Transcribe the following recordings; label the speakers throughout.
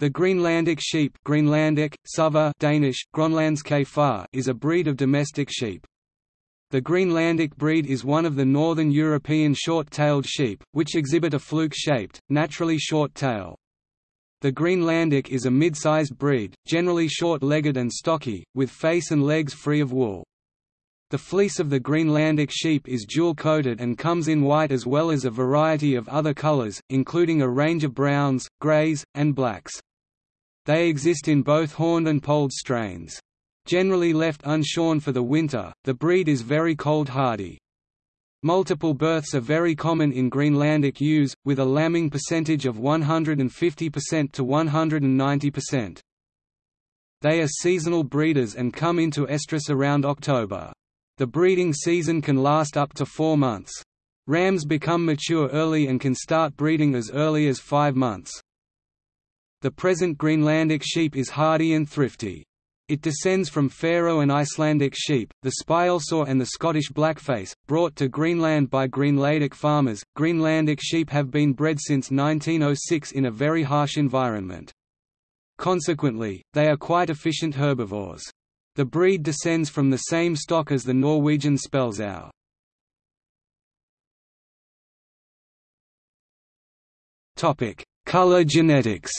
Speaker 1: The Greenlandic sheep Greenlandic, Suva Danish, is a breed of domestic sheep. The Greenlandic breed is one of the northern European short-tailed sheep, which exhibit a fluke-shaped, naturally short tail. The Greenlandic is a mid-sized breed, generally short-legged and stocky, with face and legs free of wool. The fleece of the Greenlandic sheep is dual-coated and comes in white as well as a variety of other colors, including a range of browns, grays, and blacks. They exist in both horned and polled strains. Generally left unshorn for the winter, the breed is very cold hardy. Multiple births are very common in Greenlandic ewes, with a lambing percentage of 150% to 190%. They are seasonal breeders and come into estrus around October. The breeding season can last up to four months. Rams become mature early and can start breeding as early as five months. The present Greenlandic sheep is hardy and thrifty. It descends from Faroe and Icelandic sheep, the Spælsaur and the Scottish blackface, brought to Greenland by Greenlandic farmers. Greenlandic sheep have been bred since 1906 in a very harsh environment. Consequently, they are quite efficient herbivores. The breed descends from the same stock as the Norwegian. Topic: Color genetics.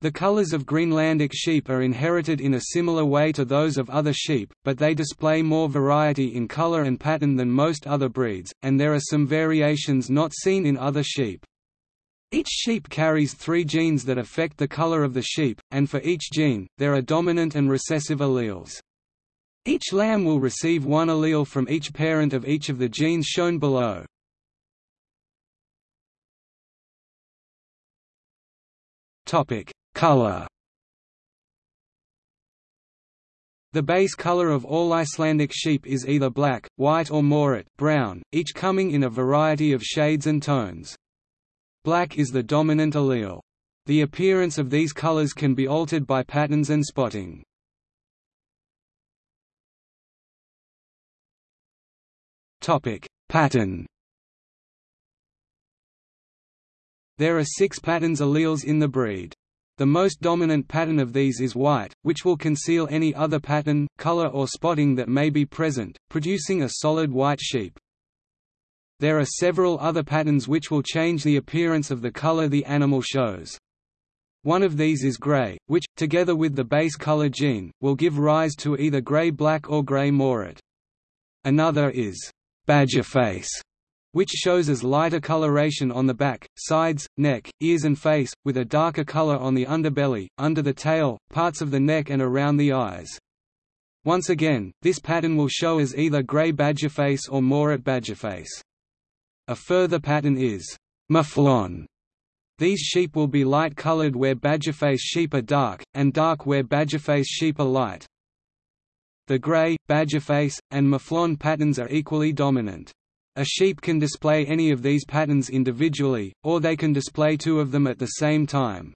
Speaker 1: The colors of Greenlandic sheep are inherited in a similar way to those of other sheep, but they display more variety in color and pattern than most other breeds, and there are some variations not seen in other sheep. Each sheep carries three genes that affect the color of the sheep, and for each gene, there are dominant and recessive alleles. Each lamb will receive one allele from each parent of each of the genes shown below. Color The base color of all Icelandic sheep is either black, white or moorit brown, each coming in a variety of shades and tones. Black is the dominant allele. The appearance of these colors can be altered by patterns and spotting. Pattern. There are six patterns alleles in the breed. The most dominant pattern of these is white, which will conceal any other pattern, color or spotting that may be present, producing a solid white sheep. There are several other patterns which will change the appearance of the color the animal shows. One of these is gray, which, together with the base color gene, will give rise to either gray-black or gray moorit. Another is badger face, which shows as lighter coloration on the back, sides, neck, ears and face, with a darker color on the underbelly, under the tail, parts of the neck and around the eyes. Once again, this pattern will show as either gray badgerface or moorit badgerface. A further pattern is mouflon. These sheep will be light-colored where badgerface sheep are dark, and dark where badgerface sheep are light. The grey, badgerface, and mouflon patterns are equally dominant. A sheep can display any of these patterns individually, or they can display two of them at the same time.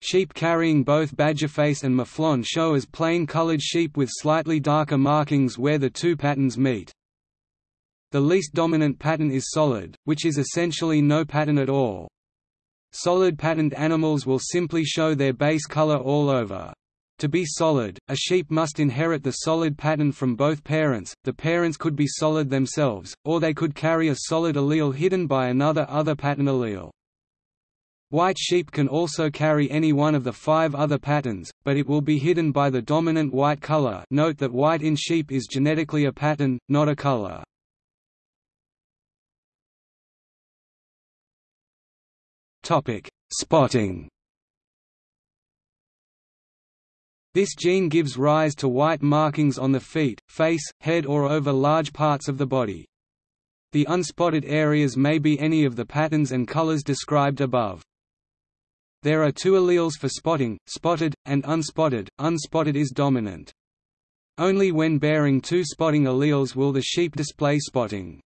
Speaker 1: Sheep carrying both badgerface and mouflon show as plain-colored sheep with slightly darker markings where the two patterns meet. The least dominant pattern is solid, which is essentially no pattern at all. Solid patterned animals will simply show their base color all over. To be solid, a sheep must inherit the solid pattern from both parents, the parents could be solid themselves, or they could carry a solid allele hidden by another other pattern allele. White sheep can also carry any one of the five other patterns, but it will be hidden by the dominant white color note that white in sheep is genetically a pattern, not a color. Spotting. This gene gives rise to white markings on the feet, face, head or over large parts of the body. The unspotted areas may be any of the patterns and colors described above. There are two alleles for spotting, spotted, and unspotted, unspotted is dominant. Only when bearing two spotting alleles will the sheep display spotting.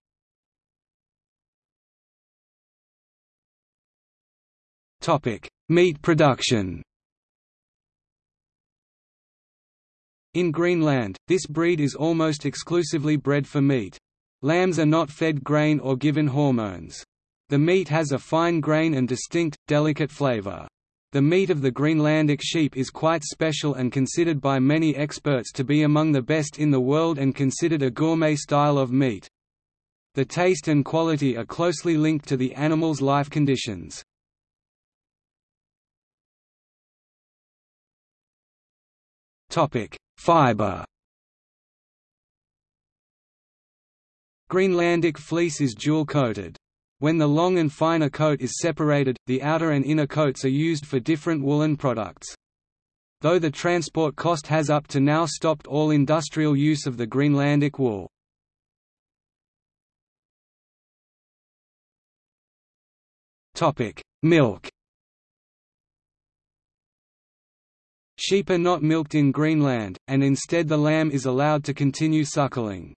Speaker 1: Meat production. In Greenland, this breed is almost exclusively bred for meat. Lambs are not fed grain or given hormones. The meat has a fine grain and distinct, delicate flavor. The meat of the Greenlandic sheep is quite special and considered by many experts to be among the best in the world and considered a gourmet style of meat. The taste and quality are closely linked to the animal's life conditions. Fiber Greenlandic fleece is dual-coated. When the long and finer coat is separated, the outer and inner coats are used for different woolen products. Though the transport cost has up to now stopped all industrial use of the Greenlandic wool. Milk Sheep are not milked in Greenland, and instead the lamb is allowed to continue suckling.